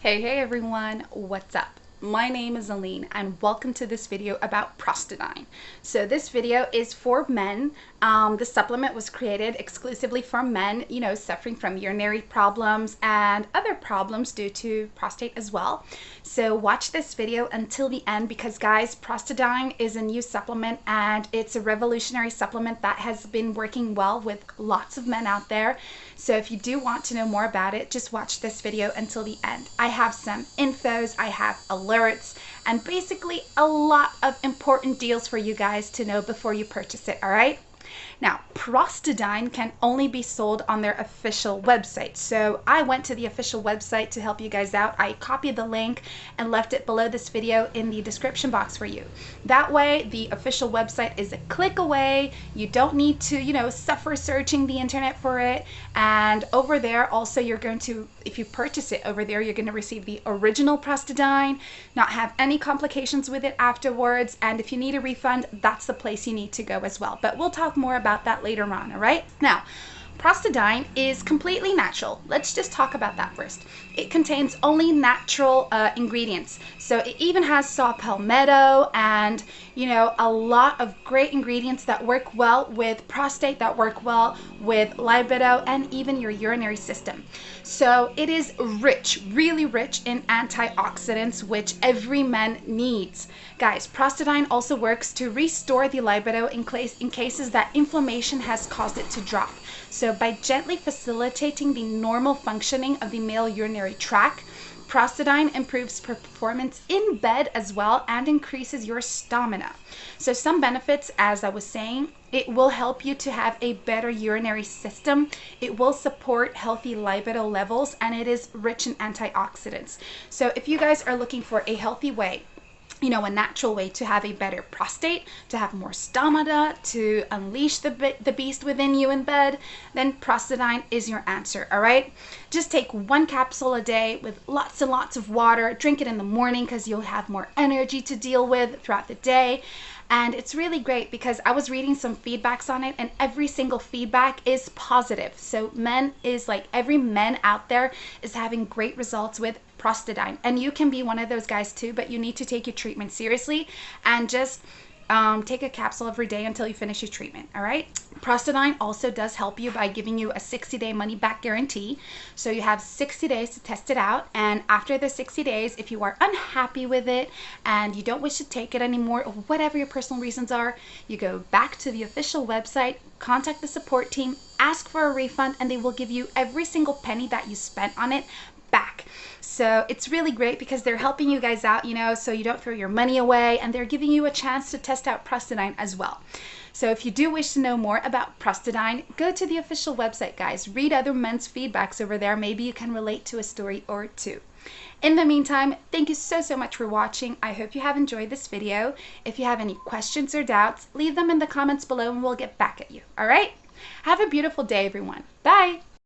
Hey, hey everyone, what's up? My name is Aline and welcome to this video about Prostadine. So this video is for men. Um, the supplement was created exclusively for men, you know, suffering from urinary problems and other problems due to prostate as well. So watch this video until the end because guys, Prostadine is a new supplement and it's a revolutionary supplement that has been working well with lots of men out there. So if you do want to know more about it, just watch this video until the end. I have some infos, I have alerts, and basically a lot of important deals for you guys to know before you purchase it, all right? Now, Prostadine can only be sold on their official website. So I went to the official website to help you guys out. I copied the link and left it below this video in the description box for you. That way, the official website is a click away. You don't need to, you know, suffer searching the internet for it. And over there, also, you're going to, if you purchase it over there, you're going to receive the original Prostadine, not have any complications with it afterwards. And if you need a refund, that's the place you need to go as well. But we'll talk more about that later on, all right? Now, Prostadine is completely natural. Let's just talk about that first. It contains only natural uh, ingredients. So it even has saw palmetto and, you know, a lot of great ingredients that work well with prostate, that work well with libido, and even your urinary system. So it is rich, really rich in antioxidants, which every man needs. Guys, Prostadine also works to restore the libido in, case, in cases that inflammation has caused it to drop. So by gently facilitating the normal functioning of the male urinary tract, Prostadine improves performance in bed as well and increases your stamina. So some benefits, as I was saying, it will help you to have a better urinary system. It will support healthy libido levels and it is rich in antioxidants. So if you guys are looking for a healthy way you know, a natural way to have a better prostate, to have more stamina, to unleash the, the beast within you in bed, then Prostadine is your answer, all right? Just take one capsule a day with lots and lots of water. Drink it in the morning because you'll have more energy to deal with throughout the day. And it's really great because I was reading some feedbacks on it and every single feedback is positive. So men is like every men out there is having great results with Prostadine. And you can be one of those guys too, but you need to take your treatment seriously and just um, take a capsule every day until you finish your treatment, all right? Prostadine also does help you by giving you a 60-day money-back guarantee. So you have 60 days to test it out, and after the 60 days, if you are unhappy with it and you don't wish to take it anymore, or whatever your personal reasons are, you go back to the official website, contact the support team, ask for a refund, and they will give you every single penny that you spent on it back. So it's really great because they're helping you guys out, you know, so you don't throw your money away and they're giving you a chance to test out Prostadine as well. So if you do wish to know more about Prostadine, go to the official website, guys. Read other men's feedbacks over there. Maybe you can relate to a story or two. In the meantime, thank you so, so much for watching. I hope you have enjoyed this video. If you have any questions or doubts, leave them in the comments below and we'll get back at you. All right? Have a beautiful day, everyone. Bye.